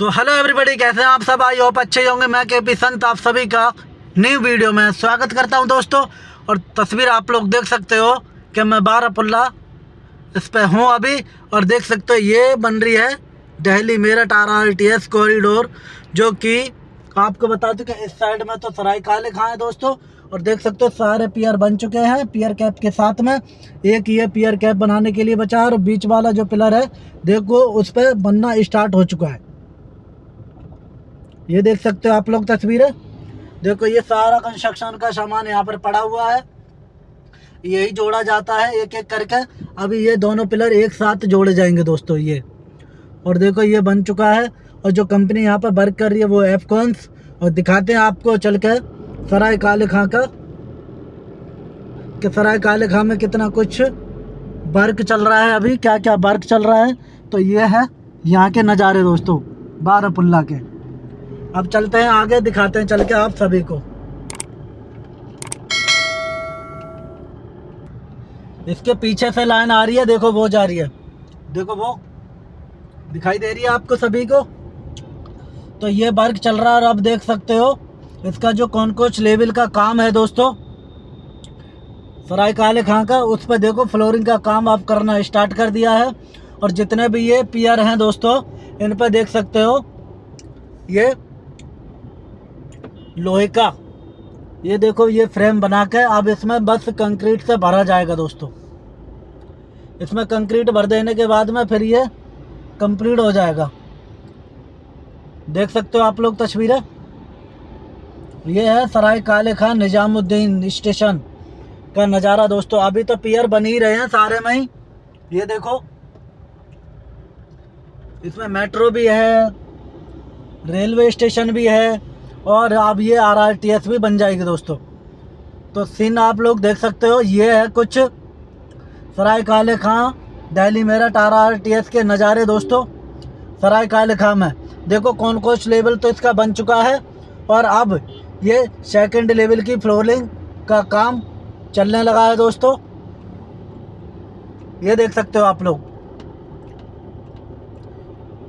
तो hello everybody कैसे हैं आप सब? आई होप अच्छे होंगे। मैं के पी संत, आप सभी का न्यू वीडियो में स्वागत करता हूँ दोस्तों। और तस्वीर आप लोग देख सकते हो कि मैं बारापुल्ला इस पर हूँ अभी। और देख सकते हो, ये बन रही है Delhi Meerut R R T S corridor जो कि आपको बता दूँ कि इस साइड में तो सराय काले खां है दोस्तों। और देख सकते हो, सारे पियर बन चुके हैं पियर कैप के साथ में। एक ये पियर कैप बनाने के लिए बचा है। और बीच वाला जो पिलर है, देखो, उस पर बनना स्टार्ट हो चुका है। ये देख सकते हो आप लोग तस्वीरें। देखो, ये सारा कंस्ट्रक्शन का सामान यहाँ पर पड़ा हुआ है। यही जोड़ा जाता है एक एक करके। अभी ये दोनों पिलर एक साथ जोड़े जाएँगे दोस्तों, ये। और देखो, ये बन चुका है। और जो कंपनी यहाँ पर वर्क कर रही है वो एफकॉन्स और दिखाते हैं आपको चल के, सराय काले खां का, कि सराय काले खां में कितना कुछ वर्क चल रहा है अभी क्या क्या वर्क चल रहा है। तो ये है यहाँ के नज़ारे दोस्तों, बारापुल्ला के। अब चलते हैं आगे, दिखाते हैं, चल के आप सभी को। इसके पीछे से लाइन आ रही है, देखो, वो जा रही है। देखो, वो दिखाई दे रही है आपको सभी को? तो ये वर्क चल रहा है और आप देख सकते हो, इसका जो कॉनकोच लेवल का काम है दोस्तों, सराय काले खां का, उस पर देखो, फ्लोरिंग का काम आप करना स्टार्ट कर दिया है। और जितने भी ये पियर हैं दोस्तों, इन पर देख सकते हो, ये लोहे का। ये देखो, ये फ्रेम बना के अब इसमें बस कंक्रीट से भरा जाएगा दोस्तों। इसमें कंक्रीट भर देने के बाद में फिर ये कंप्लीट हो जाएगा। देख सकते हो आप लोग तस्वीरें? ये है सराय काले खान निजामुद्दीन स्टेशन का नज़ारा दोस्तों। अभी तो पियर बन ही रहे हैं सारे में ही। ये देखो, इसमें मेट्रो भी है, रेलवे स्टेशन भी है और अब ये आर आर टी एस भी बन जाएगी दोस्तों। तो सीन आप लोग देख सकते हो, ये है कुछ Sarai Kale Khan, Delhi Meerut R R T S के नज़ारे दोस्तों। सराय काले खां में। देखो कौन कोच लेवल तो इसका बन चुका है। और अब ये सेकंड लेवल की फ्लोरिंग का काम चलने लगा है दोस्तों। ये देख सकते हो आप लोग।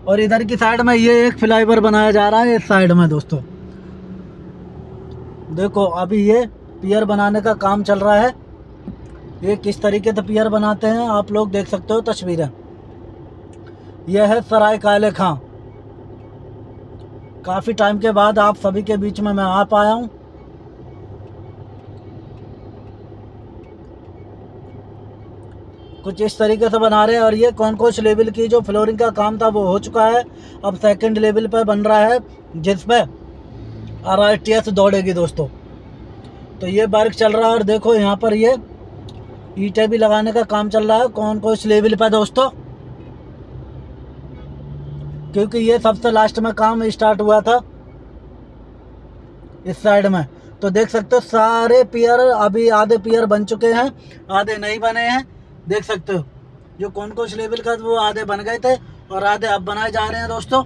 और इधर की साइड में ये एक फ्लाईओवर बनाया जा रहा है, इस साइड में दोस्तों। देखो, अभी ये पियर बनाने का काम चल रहा है। ये किस तरीके से पियर बनाते हैं, आप लोग देख सकते हो तस्वीरें। यह है सराय काले खां। काफ़ी टाइम के बाद आप सभी के बीच में मैं आ पाया हूँ। कुछ इस तरीके से बना रहे हैं और ये कौन कौन लेवल की जो फ्लोरिंग का काम था वो हो चुका है। अब सेकंड लेवल पर बन रहा है, जिसमें आर दौड़ेगी दोस्तों। तो ये वर्क चल रहा है और देखो यहाँ पर ये ईटे भी लगाने का काम चल रहा है। कौन कौन इस लेवल पर दोस्तों? क्योंकि ये सबसे लास्ट में काम स्टार्ट हुआ था इस साइड में। तो देख सकते हो, सारे पियर अभी आधे पियर बन चुके हैं, आधे नहीं बने हैं। देख सकते हो, जो कौन कौन लेवल का वो आधे बन गए थे और आधे अब बनाए जा रहे हैं दोस्तों।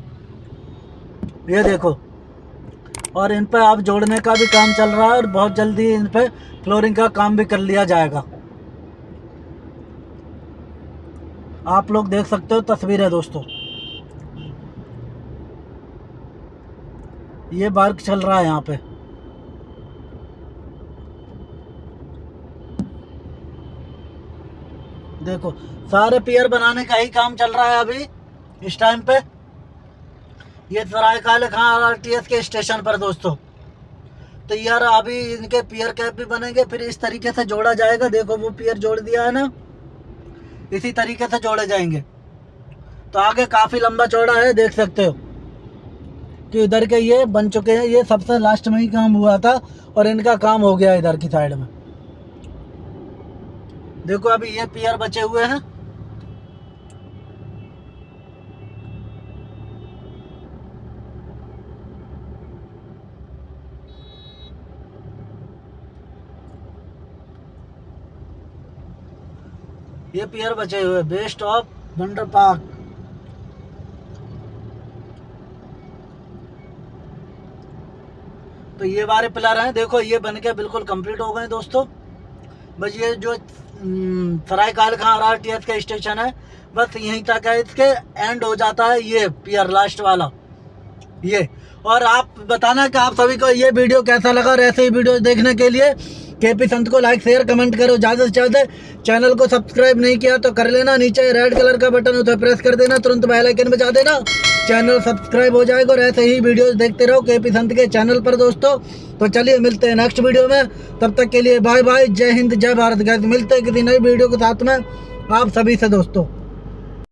ये देखो और इन पर अब जोड़ने का भी काम चल रहा है और बहुत जल्दी इन पर फ्लोरिंग का काम भी कर लिया जाएगा। आप लोग देख सकते हो तस्वीर है दोस्तों। ये वर्क चल रहा है यहाँ पे। देखो, सारे पियर बनाने का ही काम चल रहा है अभी, इस टाइम पे। ये सराय काले खां आर के स्टेशन पर दोस्तों। तो यार अभी इनके पियर कैप भी बनेंगे, फिर इस तरीके से जोड़ा जाएगा। देखो वो पियर जोड़ दिया है ना? इसी तरीके से जोड़े जाएँगे। तो आगे काफ़ी लंबा चौड़ा है, देख सकते हो। कि इधर के ये बन चुके हैं, ये सबसे लास्ट में ही काम हुआ था और इनका काम हो गया इधर की साइड में। देखो अभी ये पियर बचे हुए हैं। ये पियर बचे हुए बेस्ट ऑफ़ वंडर पार्क तो ये बारे पिलर हैं, देखो ये बन के बिल्कुल कंप्लीट हो गए दोस्तों। बस ये जो सराय काल खां आर टी का स्टेशन है, बस यहीं तक है, इसके एंड हो जाता है ये पियर लास्ट वाला। ये और आप बताना कि आप सभी को ये वीडियो कैसा लगा और ऐसे ही वीडियो देखने के लिए के पी संत को लाइक शेयर कमेंट करो। ज़्यादा से ज़्यादा चैनल को सब्सक्राइब नहीं किया तो कर लेना। नीचे रेड कलर का बटन उसे प्रेस कर देना। तुरंत बेल आइकन बजा देना। चैनल सब्सक्राइब हो जाएगा और ऐसे ही वीडियो देखते रहो के पी संत के चैनल पर दोस्तों। तो चलिए मिलते हैं नेक्स्ट वीडियो में। तब तक के लिए बाय बाय जय हिंद, जय भारत। गैस मिलते हैं किसी नई वीडियो के साथ में। आप सभी से दोस्तों।